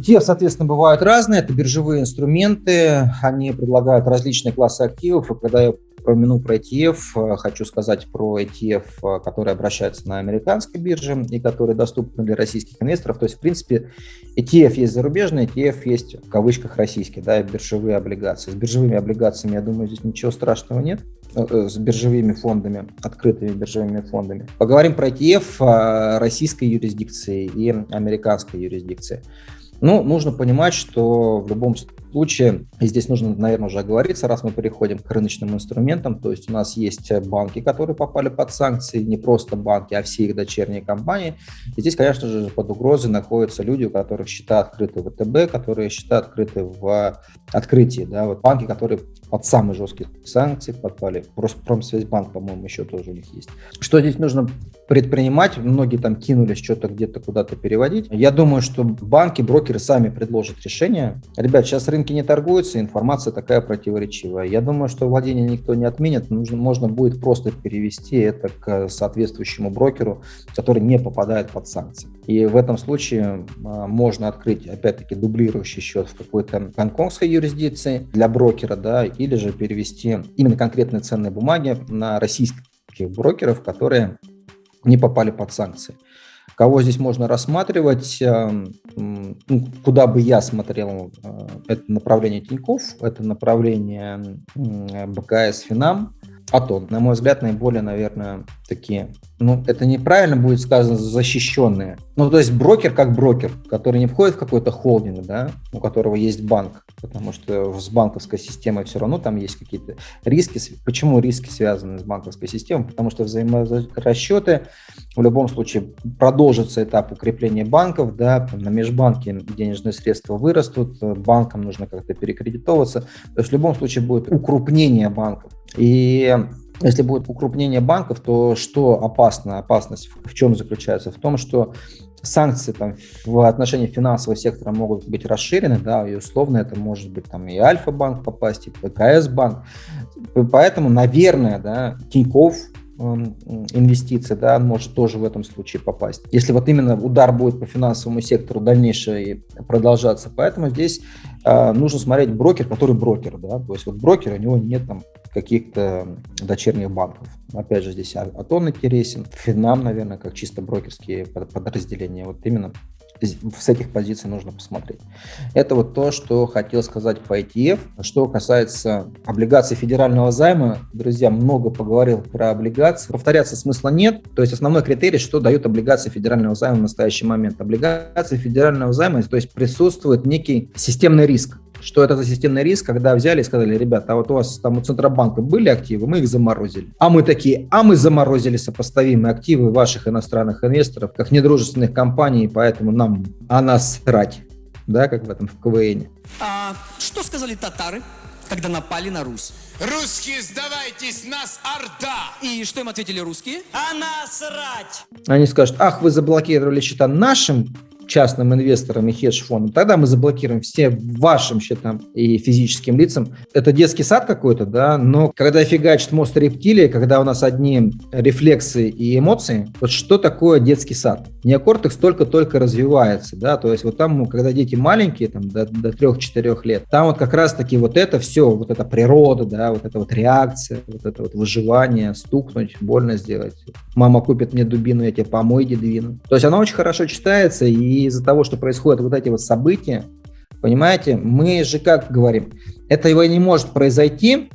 ETF, соответственно, бывают разные. Это биржевые инструменты. Они предлагают различные классы активов. И когда я упомяну про ETF, э, хочу сказать про ETF, э, который обращается на американской бирже и который доступны для российских инвесторов. То есть, в принципе, ETF есть зарубежный, ETF есть в кавычках российский, да, биржевые облигации. С биржевыми облигациями, я думаю, здесь ничего страшного нет э, с биржевыми фондами, открытыми биржевыми фондами. Поговорим про ETF российской юрисдикции и американской юрисдикции. Ну, нужно понимать, что в любом случае, здесь нужно, наверное, уже оговориться, раз мы переходим к рыночным инструментам, то есть у нас есть банки, которые попали под санкции, не просто банки, а все их дочерние компании. И здесь, конечно же, под угрозой находятся люди, у которых счета открыты в ВТБ, которые счета открыты в открытии. Да, вот банки, которые под самые жесткие санкции. Просто Промсвязьбанк, по-моему, еще тоже у них есть. Что здесь нужно предпринимать? Многие там кинулись что-то где-то куда-то переводить. Я думаю, что банки, брокеры сами предложат решение. Ребят, сейчас рынки не торгуются, информация такая противоречивая. Я думаю, что владение никто не отменит. Нужно, можно будет просто перевести это к соответствующему брокеру, который не попадает под санкции. И в этом случае а, можно открыть, опять-таки, дублирующий счет в какой-то гонконгской юрисдикции для брокера, да, или же перевести именно конкретные ценные бумаги на российских брокеров, которые не попали под санкции. Кого здесь можно рассматривать, эм, ну, куда бы я смотрел, э, это направление Тиньков, это направление БКС Финам, Атон. На мой взгляд, наиболее, наверное, такие ну, это неправильно будет сказано, защищенные. Ну, то есть брокер как брокер, который не входит в какой-то холдинг, да, у которого есть банк, потому что с банковской системой все равно там есть какие-то риски. Почему риски связаны с банковской системой? Потому что взаиморасчеты в любом случае продолжится этап укрепления банков, да, на межбанке денежные средства вырастут, банкам нужно как-то перекредитовываться. То есть в любом случае будет укрупнение банков. И если будет укрупнение банков, то что опасно? Опасность в чем заключается? В том, что санкции там, в отношении финансового сектора могут быть расширены, да, и условно это может быть там и Альфа-банк попасть, и ПКС-банк. Поэтому, наверное, да, Тиньков эм, инвестиции, да, может тоже в этом случае попасть. Если вот именно удар будет по финансовому сектору дальнейшее продолжаться. Поэтому здесь э, нужно смотреть брокер, который брокер, да, то есть вот брокер, у него нет там каких-то дочерних банков. Опять же, здесь Атон интересен, Финам, наверное, как чисто брокерские подразделения. Вот именно с этих позиций нужно посмотреть. Это вот то, что хотел сказать по ETF. Что касается облигаций федерального займа, друзья, много поговорил про облигации. Повторяться смысла нет. То есть основной критерий, что дают облигации федерального займа в настоящий момент. Облигации федерального займа, то есть присутствует некий системный риск что это за системный риск, когда взяли и сказали, ребята, а вот у вас там у Центробанка были активы, мы их заморозили. А мы такие, а мы заморозили сопоставимые активы ваших иностранных инвесторов, как недружественных компаний, поэтому нам о нас срать, да, как в этом в КВН. А что сказали татары, когда напали на Русь? Русские, сдавайтесь, нас Орда! И что им ответили русские? А насрать! Они скажут, ах, вы заблокировали счета нашим частным инвесторам и хедж-фондам, тогда мы заблокируем все вашим счетам и физическим лицам. Это детский сад какой-то, да, но когда фигачит мост рептилии, когда у нас одни рефлексы и эмоции, вот что такое детский сад? Неокортекс только-только развивается, да, то есть вот там, когда дети маленькие, там, до, до 3-4 лет, там вот как раз-таки вот это все, вот эта природа, да, вот эта вот реакция, вот это вот выживание, стукнуть, больно сделать. Мама купит мне дубину, я тебе помой дедвину. То есть она очень хорошо читается, и из-за того, что происходят вот эти вот события, понимаете, мы же как говорим, это его не может произойти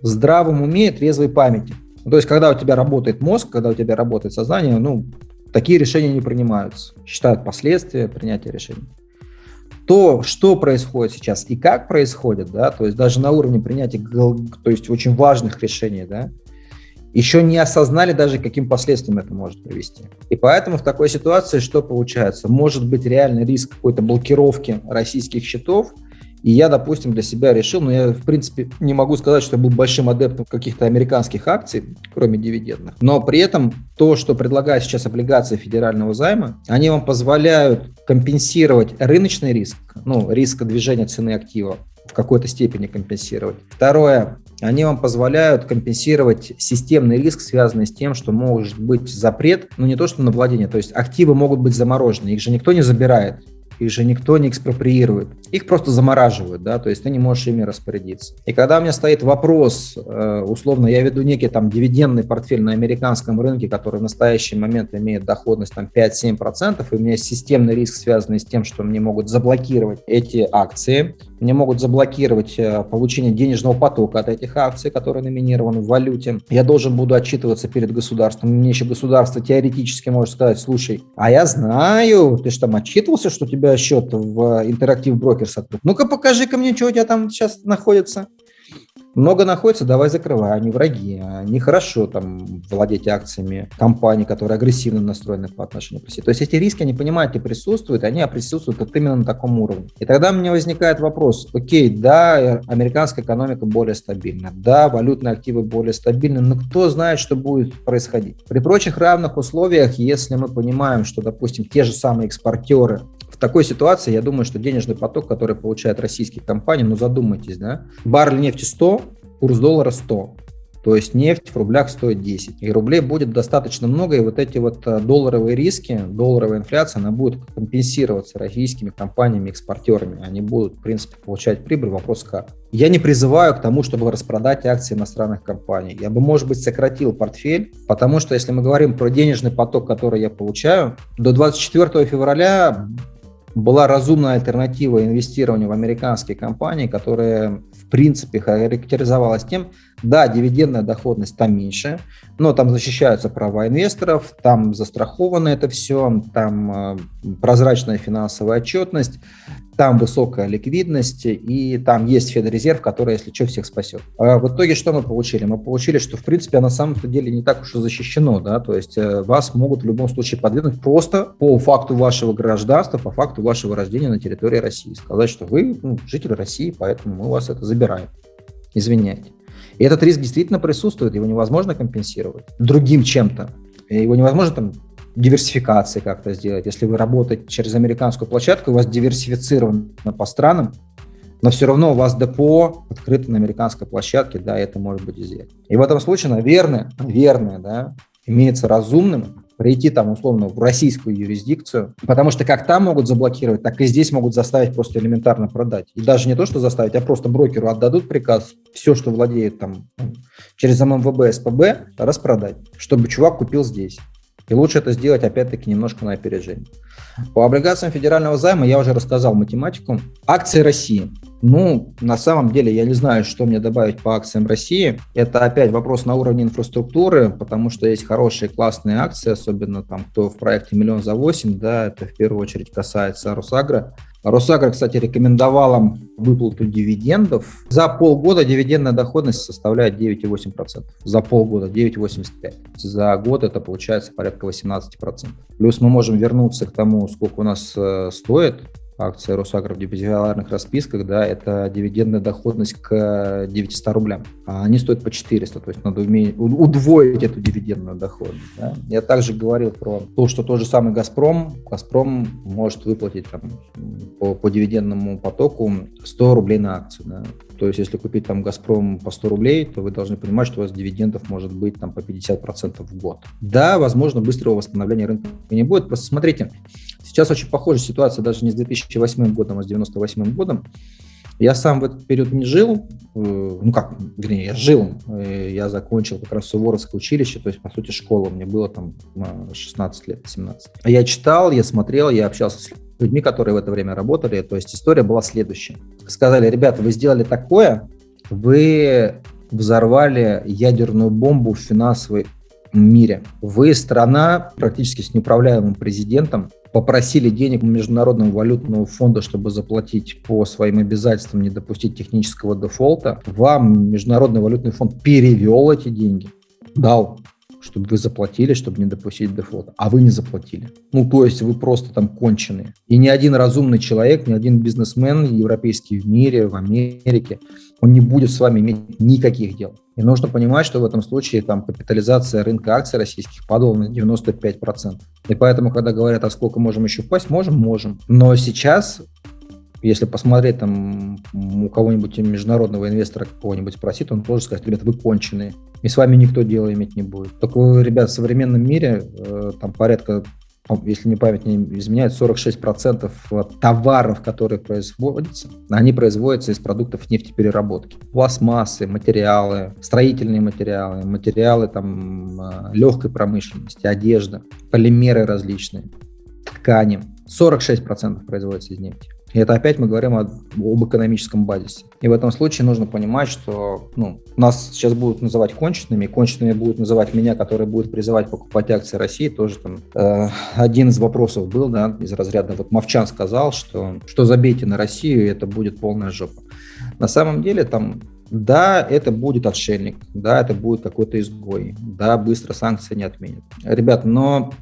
в здравом уме и трезвой памяти. То есть, когда у тебя работает мозг, когда у тебя работает сознание, ну, такие решения не принимаются. Считают последствия принятия решений. То, что происходит сейчас и как происходит, да, то есть даже на уровне принятия, то есть очень важных решений, да, еще не осознали даже, каким последствиям это может привести. И поэтому в такой ситуации что получается? Может быть реальный риск какой-то блокировки российских счетов, и я, допустим, для себя решил, но я, в принципе, не могу сказать, что я был большим адептом каких-то американских акций, кроме дивидендных. Но при этом то, что предлагают сейчас облигации федерального займа, они вам позволяют компенсировать рыночный риск, ну, риск движения цены актива, в какой-то степени компенсировать. Второе, они вам позволяют компенсировать системный риск, связанный с тем, что может быть запрет, ну не то что на владение, то есть активы могут быть заморожены, их же никто не забирает. их же никто не экспроприирует. Их просто замораживают, да, то есть ты не можешь ими распорядиться. И когда у меня стоит вопрос, э, условно, я веду некий там дивидендный портфель на американском рынке, который в настоящий момент имеет доходность там 5-7%, и у меня есть системный риск, связанный с тем, что мне могут заблокировать эти акции, мне могут заблокировать э, получение денежного потока от этих акций, которые номинированы в валюте. Я должен буду отчитываться перед государством. Мне еще государство теоретически может сказать, слушай, а я знаю, ты же там отчитывался, что у тебя счет в Interactive Brokers открыт. Ну-ка покажи-ка мне, что у тебя там сейчас находится много находится, давай закрывай, они враги, они хорошо там владеть акциями компаний, которые агрессивно настроены по отношению к России. То есть эти риски, они понимают и присутствуют, они присутствуют вот именно на таком уровне. И тогда у меня возникает вопрос, окей, да, американская экономика более стабильна, да, валютные активы более стабильны, но кто знает, что будет происходить. При прочих равных условиях, если мы понимаем, что, допустим, те же самые экспортеры такой ситуации, я думаю, что денежный поток, который получают российские компании, ну задумайтесь, да, баррель нефти 100, курс доллара 100. То есть нефть в рублях стоит 10. И рублей будет достаточно много, и вот эти вот э, долларовые риски, долларовая инфляция, она будет компенсироваться российскими компаниями, экспортерами. Они будут, в принципе, получать прибыль. Вопрос как. Я не призываю к тому, чтобы распродать акции иностранных компаний. Я бы, может быть, сократил портфель, потому что если мы говорим про денежный поток, который я получаю, до 24 февраля была разумная альтернатива инвестированию в американские компании, которые в принципе характеризовалась тем, да, дивидендная доходность там меньше, но там защищаются права инвесторов, там застраховано это все, там э, прозрачная финансовая отчетность, там высокая ликвидность и там есть Федрезерв, который, если что, всех спасет. А в итоге что мы получили? Мы получили, что в принципе на самом деле не так уж и защищено, да, то есть э, вас могут в любом случае подвинуть просто по факту вашего гражданства, по факту вашего рождения на территории России, сказать, что вы ну, житель России, поэтому мы вас это забираем. Извиняйте. И этот риск действительно присутствует, его невозможно компенсировать другим чем-то. Его невозможно там диверсификации как-то сделать. Если вы работаете через американскую площадку, у вас диверсифицировано по странам, но все равно у вас депо открыто на американской площадке, да, это может быть сделать. И в этом случае, наверное, наверное, да, имеется разумным прийти там условно в российскую юрисдикцию, потому что как там могут заблокировать, так и здесь могут заставить просто элементарно продать. И даже не то, что заставить, а просто брокеру отдадут приказ все, что владеет там через ММВБ, СПБ, распродать, чтобы чувак купил здесь. И лучше это сделать, опять-таки, немножко на опережение. По облигациям федерального займа я уже рассказал математику. Акции России. Ну, на самом деле, я не знаю, что мне добавить по акциям России. Это опять вопрос на уровне инфраструктуры, потому что есть хорошие, классные акции, особенно там, кто в проекте «Миллион за 8», да, это в первую очередь касается Росагро. Росагро, кстати, рекомендовала выплату дивидендов. За полгода дивидендная доходность составляет 9,8%. За полгода 9,85%. За год это получается порядка 18%. Плюс мы можем вернуться к тому, сколько у нас э, стоит акции Росагро в депозитарных расписках, да, это дивидендная доходность к 900 рублям. А они стоят по 400, то есть надо уметь удвоить эту дивидендную доходность. Да. Я также говорил про то, что тот же самый «Газпром», «Газпром» может выплатить там, по, по дивидендному потоку 100 рублей на акцию. Да. То есть, если купить там «Газпром» по 100 рублей, то вы должны понимать, что у вас дивидендов может быть там по 50% в год. Да, возможно, быстрого восстановления рынка не будет. Просто смотрите, сейчас очень похожая ситуация даже не с 2008 годом, а с 98 годом. Я сам в этот период не жил, э, ну как, вернее, я жил, э, я закончил как раз Суворовское училище, то есть, по сути, школа, мне было там 16 лет, 17. Я читал, я смотрел, я общался с людьми, которые в это время работали. То есть история была следующая. Сказали, ребята, вы сделали такое, вы взорвали ядерную бомбу в финансовой мире. Вы страна практически с неуправляемым президентом, попросили денег Международного валютного фонда, чтобы заплатить по своим обязательствам, не допустить технического дефолта. Вам Международный валютный фонд перевел эти деньги, дал чтобы вы заплатили, чтобы не допустить дефолта, а вы не заплатили. Ну, то есть вы просто там конченые. И ни один разумный человек, ни один бизнесмен европейский в мире, в Америке, он не будет с вами иметь никаких дел. И нужно понимать, что в этом случае там капитализация рынка акций российских падала на 95%. И поэтому, когда говорят, а сколько можем еще упасть, можем, можем. Но сейчас если посмотреть там у кого-нибудь международного инвестора какого-нибудь спросить, он тоже скажет, ребят, вы конченые, и с вами никто дело иметь не будет. Только, ребят, в современном мире э, там порядка если мне память не изменяет, 46% товаров, которые производятся, они производятся из продуктов нефтепереработки. Пластмассы, материалы, строительные материалы, материалы там, э, легкой промышленности, одежда, полимеры различные, ткани. 46% производится из нефти. И это опять мы говорим о, об экономическом базисе. И в этом случае нужно понимать, что ну, нас сейчас будут называть конченными, конченными будут называть меня, который будет призывать покупать акции России. Тоже там э, один из вопросов был, да, из разряда, вот Мовчан сказал, что, что забейте на Россию, и это будет полная жопа. На самом деле там да, это будет отшельник, да, это будет какой-то изгой, да, быстро санкции не отменят. Ребят, но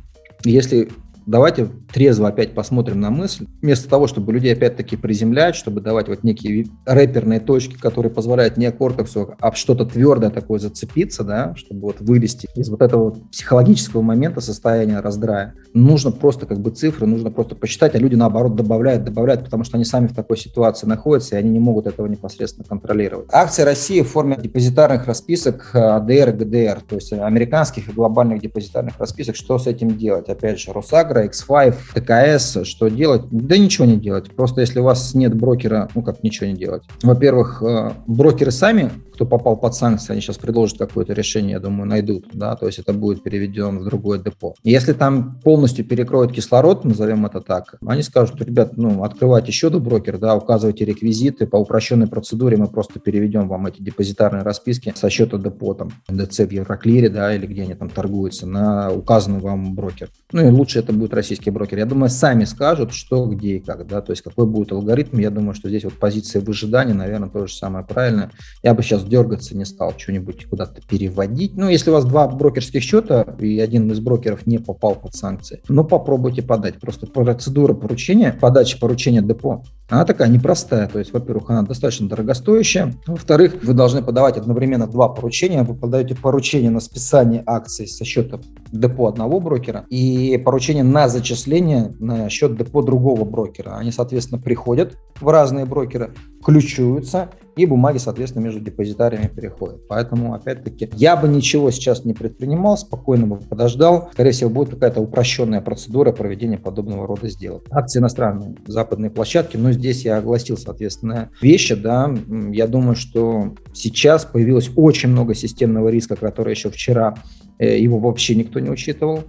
если давайте трезво опять посмотрим на мысль. Вместо того, чтобы людей опять-таки приземлять, чтобы давать вот некие рэперные точки, которые позволяют не кортексу, а что-то твердое такое зацепиться, да, чтобы вот вылезти из вот этого психологического момента состояния раздрая. Нужно просто как бы цифры, нужно просто посчитать, а люди наоборот добавляют, добавляют, потому что они сами в такой ситуации находятся, и они не могут этого непосредственно контролировать. Акции России в форме депозитарных расписок АДР и ГДР, то есть американских и глобальных депозитарных расписок, что с этим делать? Опять же, Росагра Евро, X5, ТКС, что делать? Да ничего не делать. Просто если у вас нет брокера, ну как ничего не делать. Во-первых, э, брокеры сами, кто попал под санкции, они сейчас предложат какое-то решение, я думаю, найдут, да, то есть это будет переведено в другое депо. Если там полностью перекроют кислород, назовем это так, они скажут, ребят, ну, открывайте еще до брокер, да, указывайте реквизиты, по упрощенной процедуре мы просто переведем вам эти депозитарные расписки со счета депо, там, ДЦ в Евроклире, да, или где они там торгуются, на указанный вам брокер. Ну и лучше это будет российский брокер. Я думаю, сами скажут, что, где и как, да, то есть какой будет алгоритм. Я думаю, что здесь вот позиция выжидания, наверное, тоже самое правильное. Я бы сейчас дергаться не стал, что-нибудь куда-то переводить. Ну, если у вас два брокерских счета, и один из брокеров не попал под санкции, ну, попробуйте подать. Просто процедура поручения, подачи поручения депо, она такая непростая. То есть, во-первых, она достаточно дорогостоящая. Во-вторых, вы должны подавать одновременно два поручения. Вы подаете поручение на списание акций со счета депо одного брокера и поручение на зачисление на счет депо другого брокера. Они, соответственно, приходят в разные брокеры, ключуются, и бумаги, соответственно, между депозитариями переходят. Поэтому, опять-таки, я бы ничего сейчас не предпринимал, спокойно бы подождал. Скорее всего, будет какая-то упрощенная процедура проведения подобного рода сделок. Акции иностранные, западные площадки, но здесь я огласил, соответственно, вещи, да, я думаю, что сейчас появилось очень много системного риска, который еще вчера э, его вообще никто не учитывал.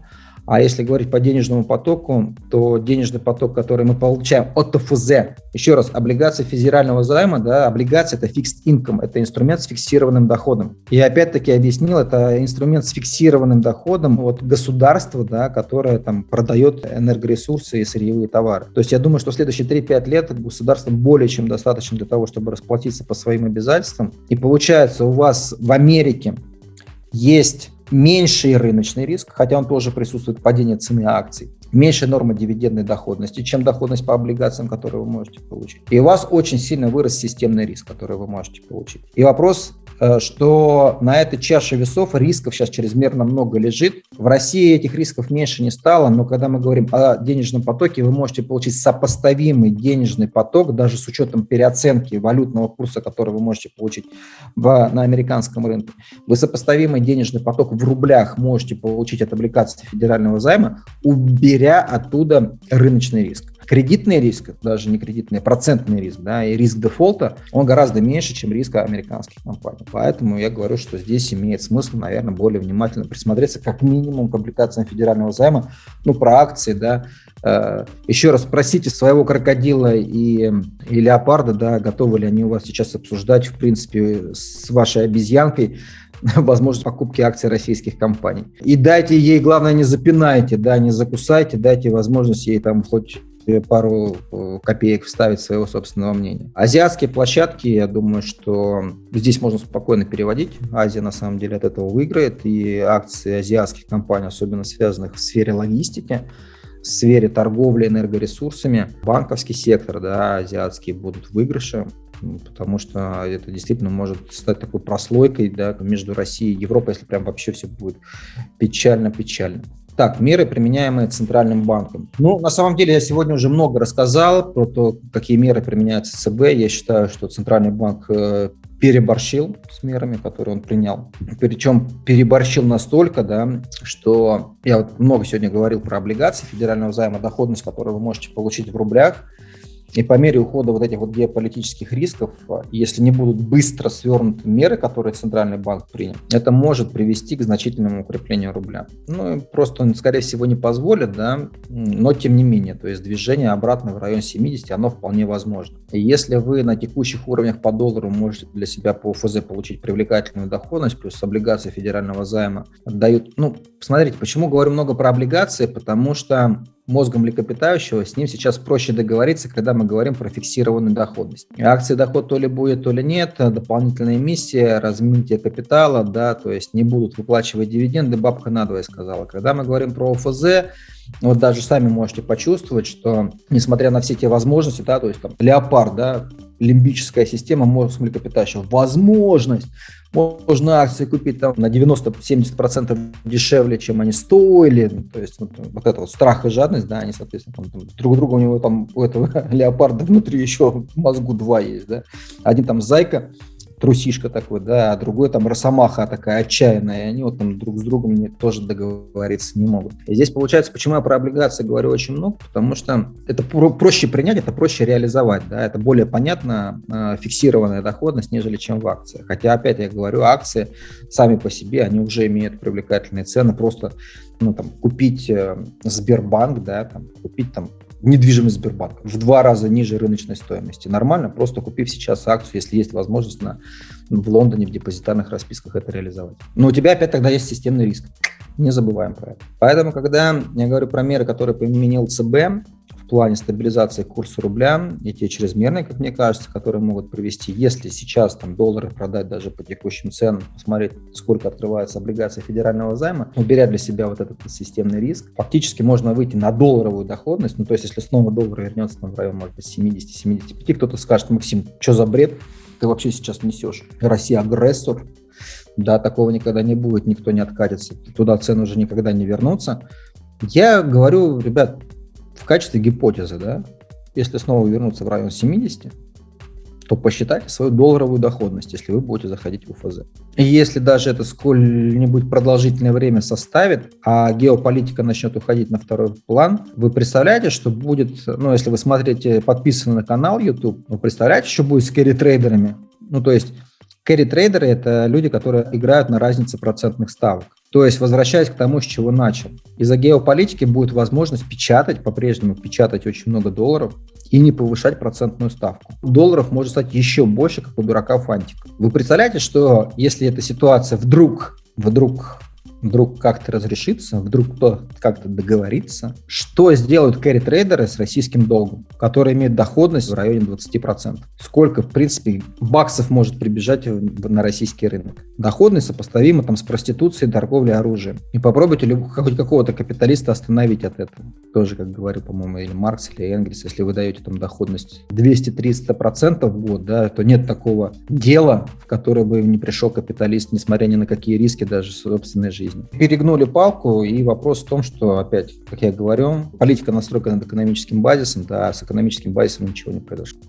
А если говорить по денежному потоку, то денежный поток, который мы получаем от ТФЗ, еще раз, облигации федерального займа, да, облигация это fixed income, это инструмент с фиксированным доходом. И опять-таки объяснил, это инструмент с фиксированным доходом от государства, да, которое там продает энергоресурсы и сырьевые товары. То есть я думаю, что следующие 3-5 лет государство более чем достаточно для того, чтобы расплатиться по своим обязательствам. И получается у вас в Америке есть меньший рыночный риск, хотя он тоже присутствует, падение цены акций, меньшая норма дивидендной доходности, чем доходность по облигациям, которые вы можете получить. И у вас очень сильно вырос системный риск, который вы можете получить. И вопрос, что на этой чаше весов рисков сейчас чрезмерно много лежит. В России этих рисков меньше не стало, но когда мы говорим о денежном потоке, вы можете получить сопоставимый денежный поток, даже с учетом переоценки валютного курса, который вы можете получить в, на американском рынке. Вы сопоставимый денежный поток в рублях можете получить от облигаций федерального займа, уберя оттуда рыночный риск кредитный риск, даже не кредитный, а процентный риск, да, и риск дефолта, он гораздо меньше, чем риск американских компаний. Поэтому я говорю, что здесь имеет смысл, наверное, более внимательно присмотреться как минимум к облигациям федерального займа, ну, про акции, да, э, еще раз спросите своего крокодила и, и леопарда, да, готовы ли они у вас сейчас обсуждать, в принципе, с вашей обезьянкой возможность покупки акций российских компаний. И дайте ей, главное, не запинайте, да, не закусайте, дайте возможность ей там хоть пару э, копеек вставить своего собственного мнения. Азиатские площадки, я думаю, что здесь можно спокойно переводить. Азия на самом деле от этого выиграет, и акции азиатских компаний, особенно связанных в сфере логистики, в сфере торговли энергоресурсами, банковский сектор, да, азиатские будут в выигрыше, потому что это действительно может стать такой прослойкой да, между Россией и Европой, если прям вообще все будет печально-печально. Так, меры, применяемые Центральным банком. Ну, на самом деле, я сегодня уже много рассказал про то, какие меры применяются ЦБ. Я считаю, что Центральный банк э, переборщил с мерами, которые он принял. Причем переборщил настолько, да, что я вот много сегодня говорил про облигации федерального займа, доходность, которую вы можете получить в рублях – и по мере ухода вот этих вот геополитических рисков, а, если не будут быстро свернуты меры, которые Центральный банк принял, это может привести к значительному укреплению рубля. Ну, просто он, скорее всего, не позволит, да, но тем не менее, то есть движение обратно в район 70, оно вполне возможно. И если вы на текущих уровнях по доллару можете для себя по ФЗ получить привлекательную доходность, плюс облигации федерального займа дают, ну, посмотрите, почему говорю много про облигации, потому что мозгом млекопитающего, с ним сейчас проще договориться, когда мы говорим про фиксированную доходность. Акции доход то ли будет, то ли нет, дополнительная эмиссия, размытие капитала, да, то есть не будут выплачивать дивиденды, бабка надвое сказала. Когда мы говорим про ОФЗ, вот даже сами можете почувствовать, что несмотря на все те возможности, да, то есть там леопард, да, лимбическая система мозг млекопитающего, возможность можно акции купить там на 90-70% дешевле, чем они стоили. То есть вот, вот это вот страх и жадность, да, они, соответственно, там, там, друг друга у него там у этого леопарда внутри еще в мозгу два есть, да. Один там зайка, трусишка такой, да, а другой там росомаха такая отчаянная, и они вот там друг с другом не, тоже договориться не могут. И здесь получается, почему я про облигации говорю очень много, потому что это про проще принять, это проще реализовать, да, это более понятно э, фиксированная доходность, нежели чем в акциях. Хотя, опять я говорю, акции сами по себе, они уже имеют привлекательные цены, просто ну, там, купить э, Сбербанк, да, там, купить там недвижимость Сбербанка в два раза ниже рыночной стоимости. Нормально, просто купив сейчас акцию, если есть возможность на, в Лондоне в депозитарных расписках это реализовать. Но у тебя опять тогда есть системный риск. Не забываем про это. Поэтому, когда я говорю про меры, которые применил ЦБ, плане стабилизации курса рубля и те чрезмерные, как мне кажется, которые могут привести, если сейчас там доллары продать даже по текущим ценам, посмотреть, сколько открывается облигации федерального займа, уберя для себя вот этот системный риск, фактически можно выйти на долларовую доходность, ну то есть если снова доллар вернется там, в район, может быть, 70-75, кто-то скажет, Максим, что за бред ты вообще сейчас несешь? Россия агрессор, да, такого никогда не будет, никто не откатится, туда цены уже никогда не вернутся. Я говорю, ребят, в качестве гипотезы, да, если снова вернуться в район 70, то посчитайте свою долларовую доходность, если вы будете заходить в ОФЗ. И если даже это сколь-нибудь продолжительное время составит, а геополитика начнет уходить на второй план, вы представляете, что будет, ну, если вы смотрите, подписаны на канал YouTube, вы представляете, что будет с carry-трейдерами? Ну, то есть керри-трейдеры – это люди, которые играют на разнице процентных ставок. То есть, возвращаясь к тому, с чего начал. Из-за геополитики будет возможность печатать, по-прежнему печатать очень много долларов и не повышать процентную ставку. Долларов может стать еще больше, как у дурака фантиков. Вы представляете, что если эта ситуация вдруг, вдруг вдруг как-то разрешится, вдруг кто как-то договорится, что сделают кэрри-трейдеры с российским долгом, который имеет доходность в районе 20%? Сколько, в принципе, баксов может прибежать на российский рынок? Доходность сопоставима там, с проституцией, торговлей оружием. И попробуйте хоть какого-то капиталиста остановить от этого. Тоже, как говорил, по-моему, или Маркс, или Энгельс, если вы даете там доходность 200-300% в год, да, то нет такого дела, в которое бы не пришел капиталист, несмотря ни на какие риски даже собственной жизни. Перегнули палку, и вопрос в том, что, опять, как я говорю, политика настроена над экономическим базисом, да, с экономическим базисом ничего не произошло.